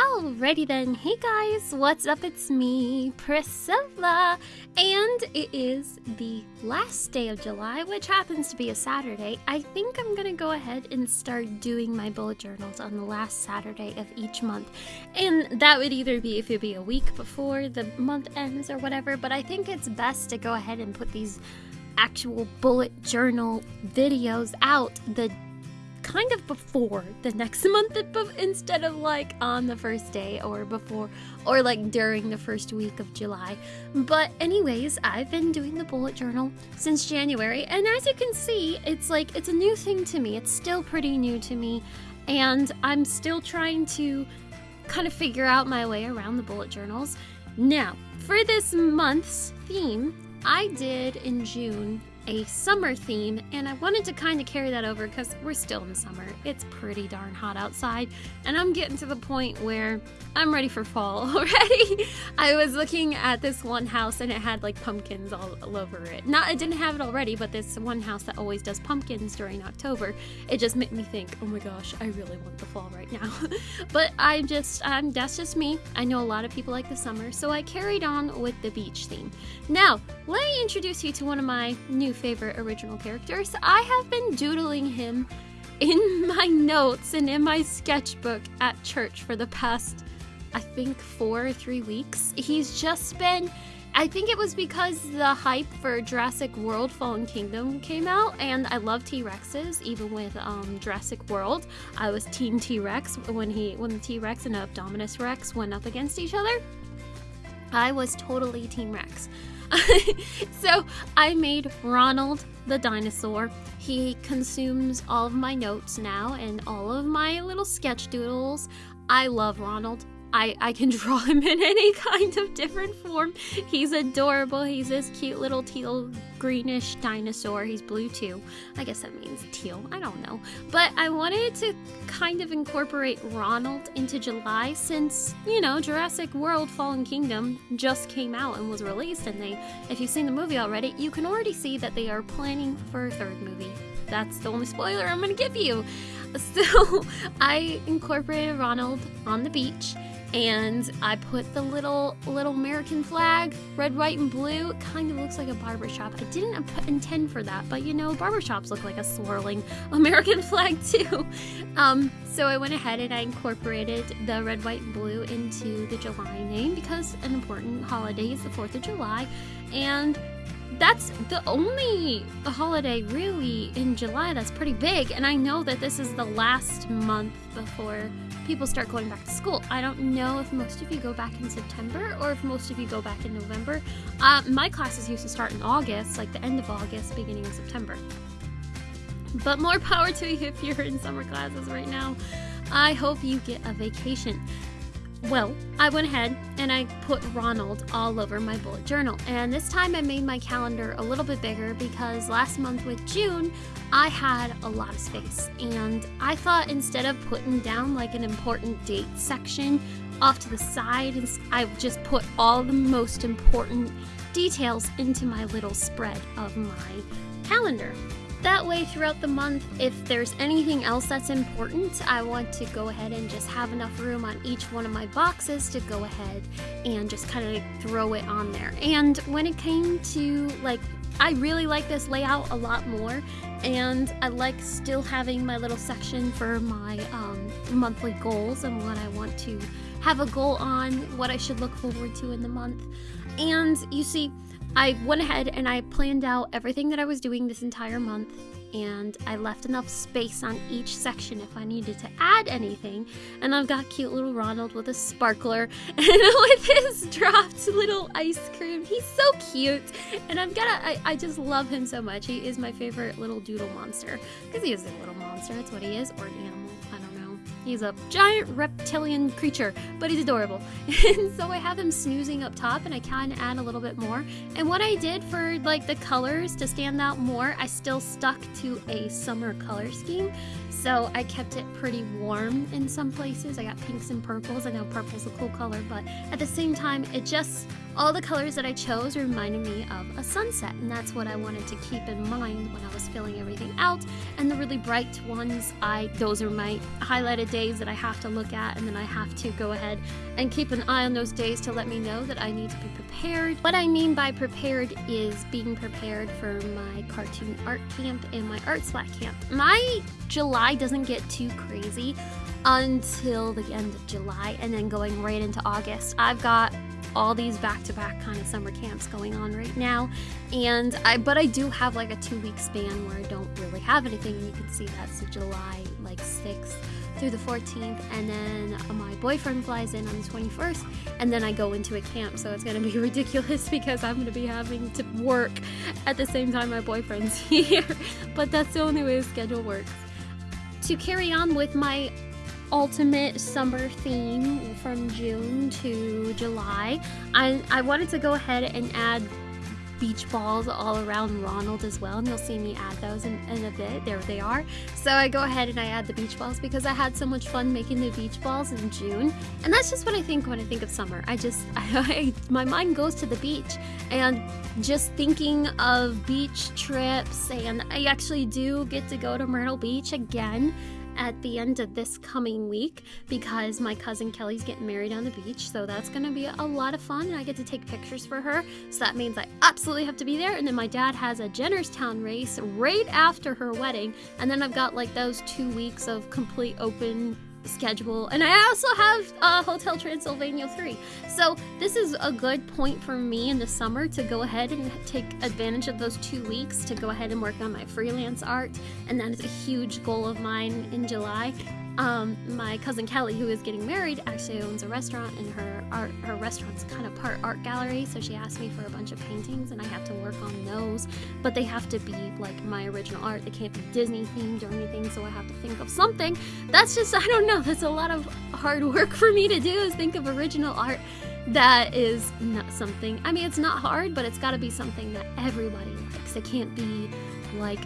Alrighty then, hey guys, what's up? It's me, Priscilla, and it is the last day of July, which happens to be a Saturday. I think I'm gonna go ahead and start doing my bullet journals on the last Saturday of each month, and that would either be if it be a week before the month ends or whatever, but I think it's best to go ahead and put these actual bullet journal videos out the kind of before the next month instead of like on the first day or before or like during the first week of July. But anyways, I've been doing the bullet journal since January and as you can see, it's like it's a new thing to me. It's still pretty new to me and I'm still trying to kind of figure out my way around the bullet journals. Now, for this month's theme, I did in June a summer theme, and I wanted to kind of carry that over because we're still in summer. It's pretty darn hot outside, and I'm getting to the point where I'm ready for fall already. I was looking at this one house and it had like pumpkins all, all over it. Not, it didn't have it already, but this one house that always does pumpkins during October, it just made me think, oh my gosh, I really want the fall right now. but I'm just, um, that's just me. I know a lot of people like the summer, so I carried on with the beach theme. Now, let me introduce you to one of my new favorite original characters. I have been doodling him in my notes and in my sketchbook at church for the past, I think, four or three weeks. He's just been. I think it was because the hype for Jurassic World Fallen Kingdom came out, and I love T Rexes. Even with um, Jurassic World, I was Team T Rex when he when the T Rex and Indominus Rex went up against each other. I was totally Team Rex. so I made Ronald the dinosaur. He consumes all of my notes now and all of my little sketch doodles. I love Ronald. I, I can draw him in any kind of different form. He's adorable. He's this cute little teal greenish dinosaur. He's blue too. I guess that means teal. I don't know. But I wanted to kind of incorporate Ronald into July since, you know, Jurassic World Fallen Kingdom just came out and was released. And they, if you've seen the movie already, you can already see that they are planning for a third movie. That's the only spoiler I'm going to give you. So I incorporated Ronald on the beach and I put the little little American flag, red, white, and blue. It kind of looks like a barbershop. I didn't intend for that, but you know, barbershops look like a swirling American flag too. Um, so I went ahead and I incorporated the red, white, and blue into the July name because an important holiday is the 4th of July, and that's the only holiday really in July that's pretty big. And I know that this is the last month before people start going back to school. I don't know if most of you go back in September or if most of you go back in November. Uh, my classes used to start in August, like the end of August, beginning of September. But more power to you if you're in summer classes right now. I hope you get a vacation. Well, I went ahead and I put Ronald all over my bullet journal. And this time I made my calendar a little bit bigger because last month with June, I had a lot of space. And I thought instead of putting down like an important date section off to the side, I just put all the most important details into my little spread of my calendar. That way, throughout the month, if there's anything else that's important, I want to go ahead and just have enough room on each one of my boxes to go ahead and just kind of throw it on there. And when it came to like I really like this layout a lot more, and I like still having my little section for my um, monthly goals and what I want to have a goal on, what I should look forward to in the month. And you see, I went ahead and I planned out everything that I was doing this entire month and I left enough space on each section if I needed to add anything. And I've got cute little Ronald with a sparkler and with his dropped little ice cream. He's so cute. And I've got a, I, I just love him so much. He is my favorite little doodle monster because he is a little monster. That's what he is, or an animal. I don't know. He's a giant reptilian creature, but he's adorable. and so I have him snoozing up top and I can add a little bit more. And what I did for like the colors to stand out more, I still stuck to a summer color scheme. So I kept it pretty warm in some places. I got pinks and purples. I know purple's a cool color, but at the same time, it just all the colors that I chose reminded me of a sunset, and that's what I wanted to keep in mind when I was filling everything out. And the really bright ones, I those are my highlighted days that I have to look at, and then I have to go ahead and keep an eye on those days to let me know that I need to be prepared. What I mean by prepared is being prepared for my cartoon art camp and my art splat camp. My July doesn't get too crazy until the end of July and then going right into August. I've got all these back-to-back kind of summer camps going on right now. And I but I do have like a two week span where I don't really have anything and you can see that's July like 6th through the 14th and then my boyfriend flies in on the 21st and then I go into a camp. So it's gonna be ridiculous because I'm gonna be having to work at the same time my boyfriend's here. But that's the only way the schedule works. To carry on with my ultimate summer theme from June to July. I, I wanted to go ahead and add beach balls all around Ronald as well, and you'll see me add those in, in, a bit. There they are. So I go ahead and I add the beach balls because I had so much fun making the beach balls in June, and that's just what I think when I think of summer. I just, I, my mind goes to the beach, and just thinking of beach trips, and I actually do get to go to Myrtle Beach again at the end of this coming week because my cousin Kelly's getting married on the beach. So that's going to be a lot of fun and I get to take pictures for her. So that means I absolutely have to be there. And then my dad has a Jennerstown race right after her wedding. And then I've got like those two weeks of complete open schedule. And I also have uh, Hotel Transylvania 3 so this is a good point for me in the summer to go ahead and take advantage of those two weeks to go ahead and work on my freelance art. And that is a huge goal of mine in July um, my cousin Kelly, who is getting married, actually owns a restaurant, and her art, her restaurant's kind of part art gallery. So she asked me for a bunch of paintings, and I have to work on those. But they have to be like my original art. They can't be Disney themed or anything. So I have to think of something. That's just I don't know. That's a lot of hard work for me to do. Is think of original art that is not something. I mean, it's not hard, but it's got to be something that everybody likes. It can't be like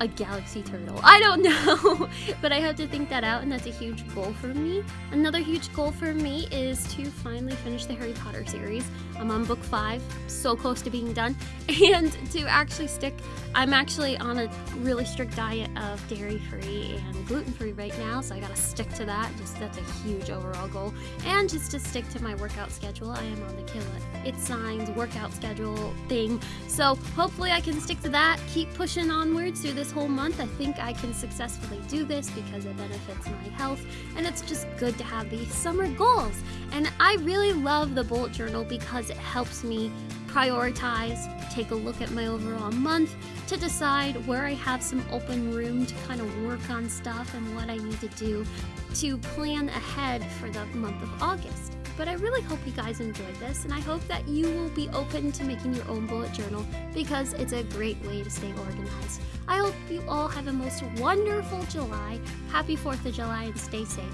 a galaxy turtle. I don't know, but I have to think that out, and that's a huge goal for me. Another huge goal for me is to finally finish the Harry Potter series. I'm on book five, so close to being done, and to actually stick. I'm actually on a really strict diet of dairy free and gluten free right now, so I gotta stick to that. Just that's a huge overall goal, and just to stick to my workout schedule. I am on the Kayla Itsines workout schedule thing, so hopefully I can stick to that. Keep pushing onwards through this this whole month, I think I can successfully do this because it benefits my health and it's just good to have these summer goals. And I really love the bullet journal because it helps me prioritize, take a look at my overall month to decide where I have some open room to kind of work on stuff and what I need to do to plan ahead for the month of August. But I really hope you guys enjoyed this, and I hope that you will be open to making your own bullet journal because it's a great way to stay organized. I hope you all have a most wonderful July. Happy 4th of July and stay safe.